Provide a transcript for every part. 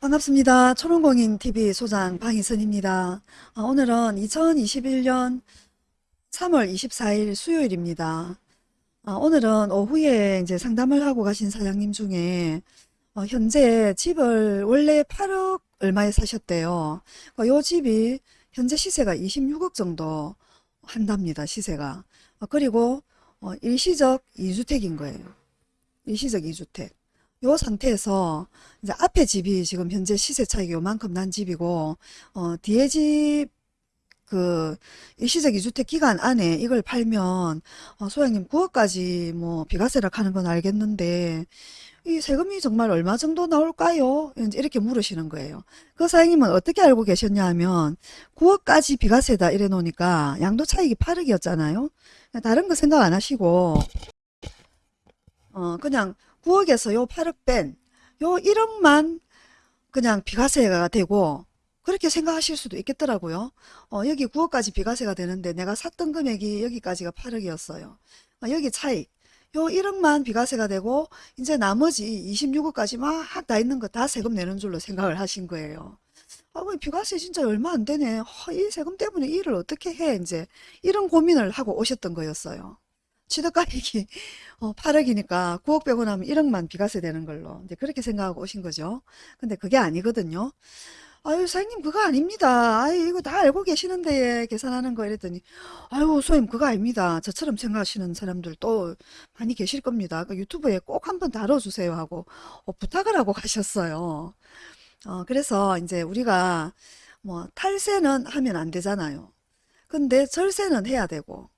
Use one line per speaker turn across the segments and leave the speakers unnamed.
반갑습니다. 초롱공인TV 소장 방희선입니다. 아, 오늘은 2021년 3월 24일 수요일입니다. 아, 오늘은 오후에 이제 상담을 하고 가신 사장님 중에 어, 현재 집을 원래 8억 얼마에 사셨대요. 어, 요 집이 현재 시세가 26억 정도 한답니다. 시세가. 어, 그리고 어, 일시적 2주택인 거예요. 일시적 2주택. 요 상태에서 이제 앞에 집이 지금 현재 시세 차익이 요만큼 난 집이고 어 뒤에 집 그 일시적 2주택 기간 안에 이걸 팔면 어 소장님 9억까지 뭐 비과세를 하는 건 알겠는데 이 세금이 정말 얼마 정도 나올까요? 이렇게 물으시는 거예요. 그 사장님은 어떻게 알고 계셨냐 하면 9억까지 비과세다 이래 놓으니까 양도 차익이 8억이었잖아요. 다른 거 생각 안 하시고 어 그냥 9억에서 요 8억 뺀 요 1억만 그냥 비과세가 되고 그렇게 생각하실 수도 있겠더라고요. 어, 여기 9억까지 비과세가 되는데 내가 샀던 금액이 여기까지가 8억이었어요. 어, 여기 차익. 요 1억만 비과세가 되고 이제 나머지 26억까지 막 다 있는 거 다 세금 내는 줄로 생각을 하신 거예요. 아, 왜 비과세 진짜 얼마 안 되네. 어, 이 세금 때문에 일을 어떻게 해? 이제 이런 고민을 하고 오셨던 거였어요. 취득가액이 어, 8억이니까 9억 빼고 나면 1억만 비과세 되는 걸로 이제 그렇게 생각하고 오신 거죠. 근데 그게 아니거든요. 아유 사장님 그거 아닙니다. 아유 이거 다 알고 계시는데 계산하는 거 이랬더니 아유 소임 그거 아닙니다. 저처럼 생각하시는 사람들 또 많이 계실 겁니다. 그 유튜브에 꼭 한번 다뤄주세요 하고 어, 부탁을 하고 가셨어요. 어, 그래서 이제 우리가 뭐 탈세는 하면 안 되잖아요. 근데 절세는 해야 되고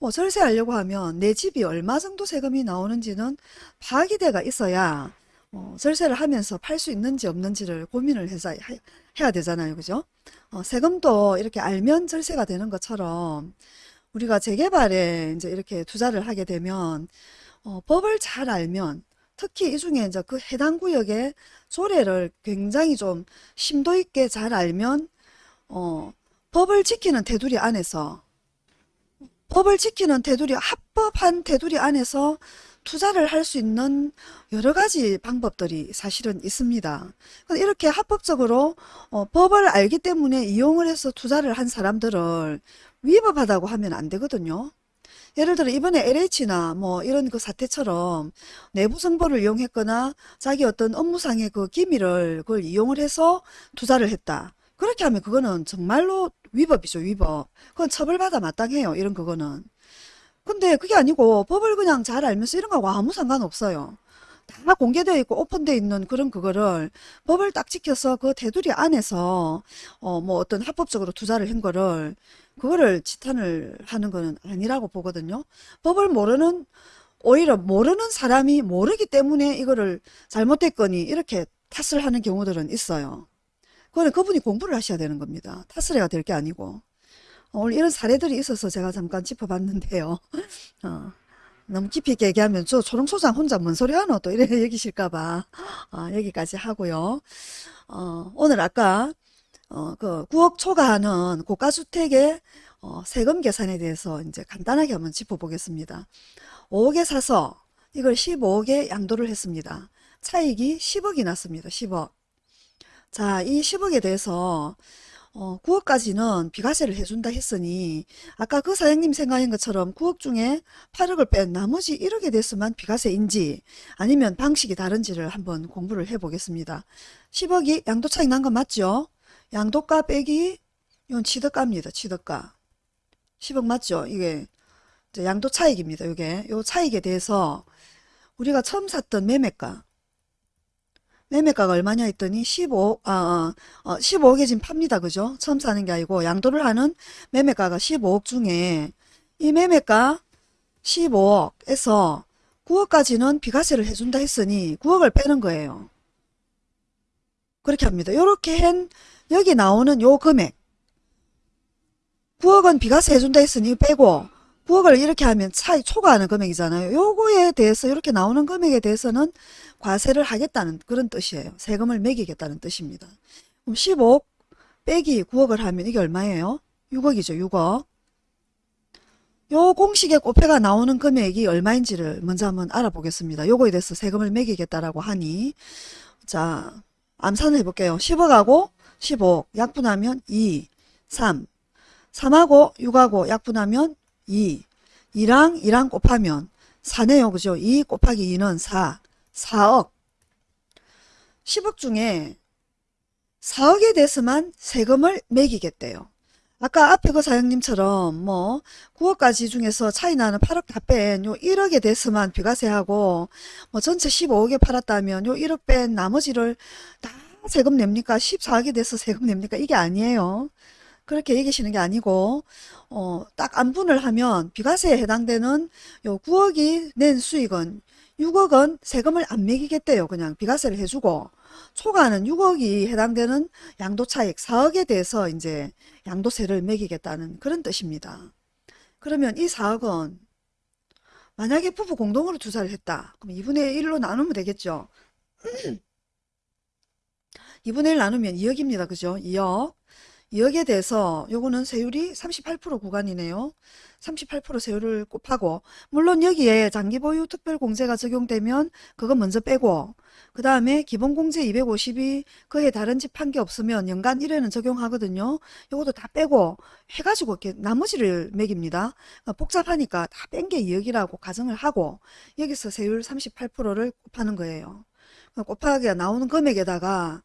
뭐 절세 하려고 하면 내 집이 얼마 정도 세금이 나오는지는 파악이돼가 있어야 어, 절세를 하면서 팔 수 있는지 없는지를 고민을 해서 하- 해야 되잖아요. 그죠? 어, 세금도 이렇게 알면 절세가 되는 것처럼 우리가 재개발에 이제 이렇게 투자를 하게 되면 어, 법을 잘 알면 특히 이 중에 이제 그 해당 구역의 조례를 굉장히 좀 심도 있게 잘 알면 어, 법을 지키는 테두리 안에서 법을 지키는 테두리, 합법한 테두리 안에서 투자를 할 수 있는 여러 가지 방법들이 사실은 있습니다. 이렇게 합법적으로 어, 법을 알기 때문에 이용을 해서 투자를 한 사람들을 위법하다고 하면 안 되거든요. 예를 들어 이번에 LH나 뭐 이런 그 사태처럼 내부 정보를 이용했거나 자기 어떤 업무상의 그 기밀을 그걸 이용을 해서 투자를 했다. 그렇게 하면 그거는 정말로 위법이죠, 위법. 그건 처벌받아 마땅해요, 이런 그거는. 근데 그게 아니고 법을 그냥 잘 알면서 이런 거하고 아무 상관없어요. 다 공개되어 있고 오픈되어 있는 그런 그거를 법을 딱 지켜서 그 테두리 안에서 어 뭐 어떤 합법적으로 투자를 한 거를 그거를 지탄을 하는 거는 아니라고 보거든요. 법을 모르는 오히려 모르는 사람이 모르기 때문에 이거를 잘못했거니 이렇게 탓을 하는 경우들은 있어요. 그거는 그분이 공부를 하셔야 되는 겁니다. 해야 될게 아니고. 어, 오늘 이런 사례들이 있어서 제가 잠깐 짚어봤는데요. 어, 너무 깊이 있게 얘기하면 저 초롱소장 혼자 뭔 소리 하노 또 이래 여기실까봐 어, 여기까지 하고요. 어, 오늘 아까 어, 그 9억 초과하는 고가주택의 어, 세금 계산에 대해서 이제 간단하게 한번 짚어보겠습니다. 5억에 사서 이걸 15억에 양도를 했습니다. 차익이 10억이 났습니다. 10억. 자, 이 10억에 대해서 어, 9억까지는 비과세를 해준다 했으니 아까 그 사장님 생각한 것처럼 9억 중에 8억을 뺀 나머지 1억에 대해서만 비과세인지 아니면 방식이 다른지를 한번 공부를 해보겠습니다. 10억이 양도 차익 난거 맞죠? 양도가 빼기 이건 취득가입니다. 취득가. 10억 맞죠? 이게 이제 양도 차익입니다. 이게 요 차익에 대해서 우리가 처음 샀던 매매가 매매가가 얼마냐 했더니 15, 아, 어, 어, 15억에 지금 팝니다. 그죠? 처음 사는 게 아니고 양도를 하는 매매가가 15억 중에 이 매매가 15억에서 9억까지는 비과세를 해준다 했으니 9억을 빼는 거예요. 그렇게 합니다. 요렇게 한 여기 나오는 요 금액 9억은 비과세 해준다 했으니 빼고 9억을 이렇게 하면 차이 초과하는 금액이잖아요. 요거에 대해서 이렇게 나오는 금액에 대해서는 과세를 하겠다는 그런 뜻이에요. 세금을 매기겠다는 뜻입니다. 그럼 15억 빼기 9억을 하면 이게 얼마예요? 6억이죠. 6억. 요 공식에 곱해가 나오는 금액이 얼마인지를 먼저 한번 알아보겠습니다. 요거에 대해서 세금을 매기겠다라고 하니 자 암산을 해볼게요. 10억하고 15 약분하면 2, 3, 3하고 6하고 약분하면 2, 2랑 2랑 곱하면 4네요. 그죠? 2 곱하기 2는 4, 4억. 10억 중에 4억에 대해서만 세금을 매기겠대요. 아까 앞에 그 사장님처럼 뭐 9억까지 중에서 차이 나는 8억 다 뺀 요 1억에 대해서만 비과세하고 뭐 전체 15억에 팔았다면 요 1억 뺀 나머지를 다 세금 냅니까? 14억에 대해서 세금 냅니까? 이게 아니에요. 그렇게 얘기하시는 게 아니고 어, 딱 안분을 하면 비과세에 해당되는 요 9억이 낸 수익은 6억은 세금을 안 매기겠대요. 그냥 비과세를 해주고 초과하는 6억이 해당되는 양도차익 4억에 대해서 이제 양도세를 매기겠다는 그런 뜻입니다. 그러면 이 4억은 만약에 부부 공동으로 투자를 했다. 그럼 2분의 1로 나누면 되겠죠. 2분의 1 나누면 2억입니다. 그죠? 2억. 2억에 대해서 요거는 세율이 38% 구간이네요. 38% 세율을 곱하고 물론 여기에 장기보유 특별공제가 적용되면 그거 먼저 빼고 그 다음에 기본공제 250이 그에 다른 집 한 게 없으면 연간 1회는 적용하거든요. 요것도 다 빼고 해가지고 이렇게 나머지를 매깁니다. 그러니까 복잡하니까 다 뺀 게 2억이라고 가정을 하고 여기서 세율 38%를 곱하는 거예요. 그러니까 곱하기가 나오는 금액에다가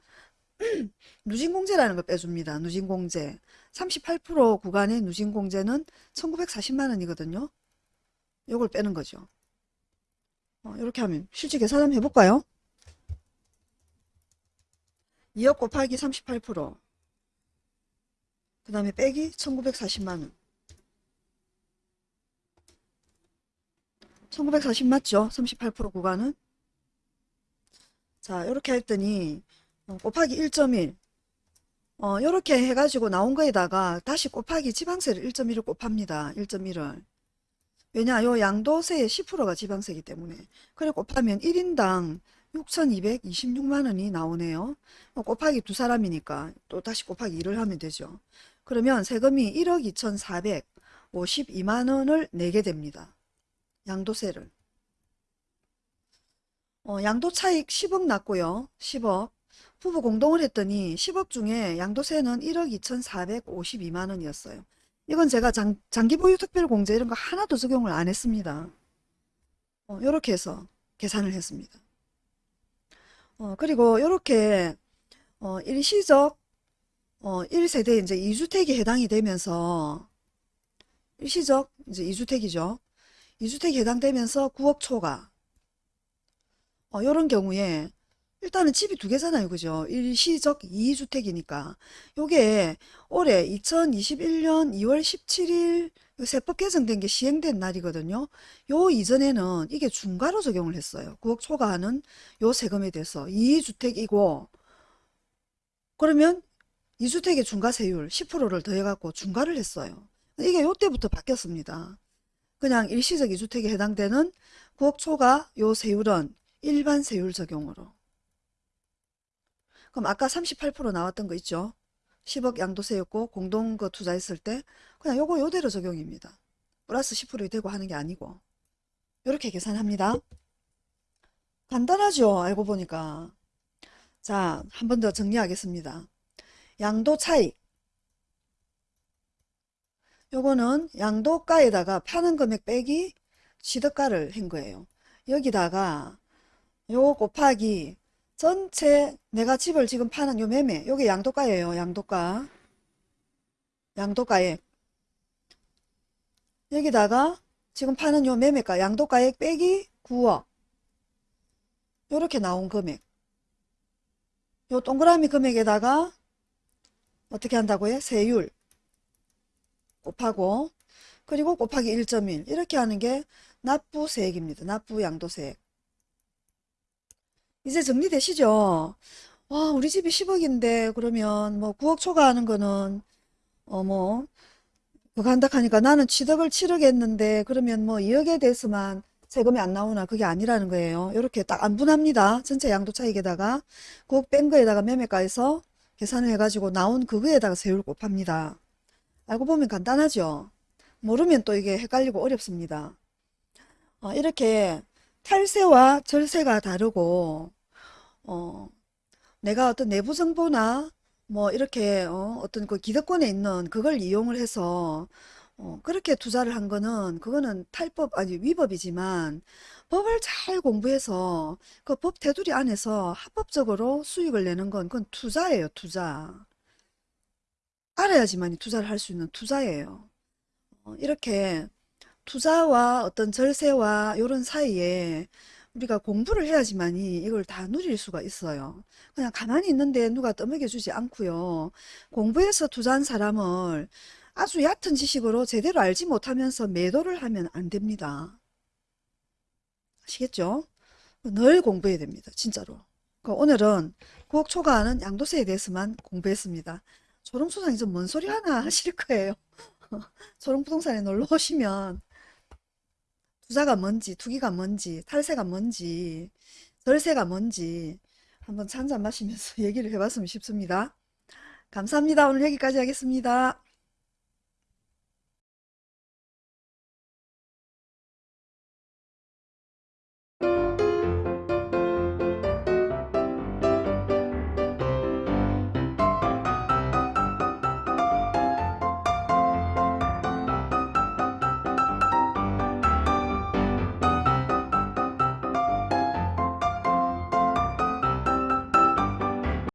누진공제라는 걸 빼줍니다. 누진공제. 38% 구간의 누진공제는 1940만 원이거든요. 요걸 빼는 거죠. 어, 이렇게 하면 실제 계산 한번 해볼까요? 2억 곱하기 38%. 그 다음에 빼기 1940만원. 1940 맞죠? 38% 구간은. 자, 이렇게 했더니 어, 곱하기 1.1 어, 요렇게 해가지고 나온 거에다가 다시 곱하기 지방세를 1.1을 곱합니다. 1.1을. 왜냐, 요 양도세의 10%가 지방세이기 때문에. 그래 곱하면 1인당 6,226만원이 나오네요. 어, 곱하기 두 사람이니까 또 다시 곱하기 1을 하면 되죠. 그러면 세금이 1억 2,452만원을 내게 됩니다. 양도세를. 어, 양도 차익 10억 났고요. 10억. 부부 공동을 했더니 10억 중에 양도세는 1억 2,452만 원이었어요. 이건 제가 장, 장기 보유 특별 공제 이런 거 하나도 적용을 안 했습니다. 어, 이렇게 해서 계산을 했습니다. 어, 그리고 이렇게 어, 일시적 어, 1세대 이제 2주택이 해당이 되면서 일시적 이제 2주택이죠. 2주택이 해당되면서 9억 초과 어, 이런 경우에 일단은 집이 두 개잖아요. 그죠? 일시적 2주택이니까. 요게 올해 2021년 2월 17일 세법 개정된 게 시행된 날이거든요. 요 이전에는 이게 중과로 적용을 했어요. 9억 초과하는 요 세금에 대해서 2주택이고 그러면 2주택의 중과세율 10%를 더해갖고 중과를 했어요. 이게 요때부터 바뀌었습니다. 그냥 일시적 2주택에 해당되는 9억 초과 요 세율은 일반 세율 적용으로 그럼 아까 38% 나왔던 거 있죠? 10억 양도세였고 공동 거 투자했을 때 그냥 요거 요대로 적용입니다. 플러스 10%이 되고 하는 게 아니고 이렇게 계산합니다. 간단하죠? 알고 보니까 자, 한 번 더 정리하겠습니다. 양도 차익 요거는 양도가에다가 파는 금액 빼기 취득가를 한 거예요. 여기다가 요 곱하기 전체 내가 집을 지금 파는 요 매매 요게 양도가예요 양도가. 양도가액 여기다가 지금 파는 요 매매가 양도가액 빼기 9억. 요렇게 나온 금액. 요 동그라미 금액에다가 어떻게 한다고요? 세율 곱하고 그리고 곱하기 1.1 이렇게 하는 게 납부세액입니다. 납부양도세액 이제 정리되시죠? 와, 우리 집이 10억인데 그러면 뭐 9억 초과하는 거는 어뭐 그거 한다 하니까 나는 취득을 7억 했는데 그러면 뭐 2억에 대해서만 세금이 안 나오나 그게 아니라는 거예요. 이렇게 딱 안 분합니다. 전체 양도 차익에다가 9억 뺀 거에다가 매매가에서 계산을 해가지고 나온 그거에다가 세율 곱합니다. 알고 보면 간단하죠. 모르면 또 이게 헷갈리고 어렵습니다. 어, 이렇게 탈세와 절세가 다르고 어, 내가 어떤 내부 정보나 뭐 이렇게 어, 어떤 그 기득권에 있는 그걸 이용을 해서 어, 그렇게 투자를 한 거는 그거는 탈법 아니 위법이지만 법을 잘 공부해서 그 법 테두리 안에서 합법적으로 수익을 내는 건 그건 투자예요, 투자. 알아야지만이 투자를 할 수 있는 투자예요. 어, 이렇게 투자와 어떤 절세와 이런 사이에 우리가 공부를 해야지만이 이걸 다 누릴 수가 있어요. 그냥 가만히 있는데 누가 떠먹여 주지 않고요. 공부해서 투자한 사람을 아주 얕은 지식으로 제대로 알지 못하면서 매도를 하면 안 됩니다. 아시겠죠? 늘 공부해야 됩니다. 진짜로. 그 오늘은 구억 초과하는 양도세에 대해서만 공부했습니다. 초롱소장이 좀 뭔 소리 하나 하실 거예요. 초롱부동산에 놀러 오시면 투자가 뭔지, 투기가 뭔지, 탈세가 뭔지, 절세가 뭔지 한번 찬잔 마시면서 얘기를 해봤으면 싶습니다. 감사합니다. 오늘 여기까지 하겠습니다.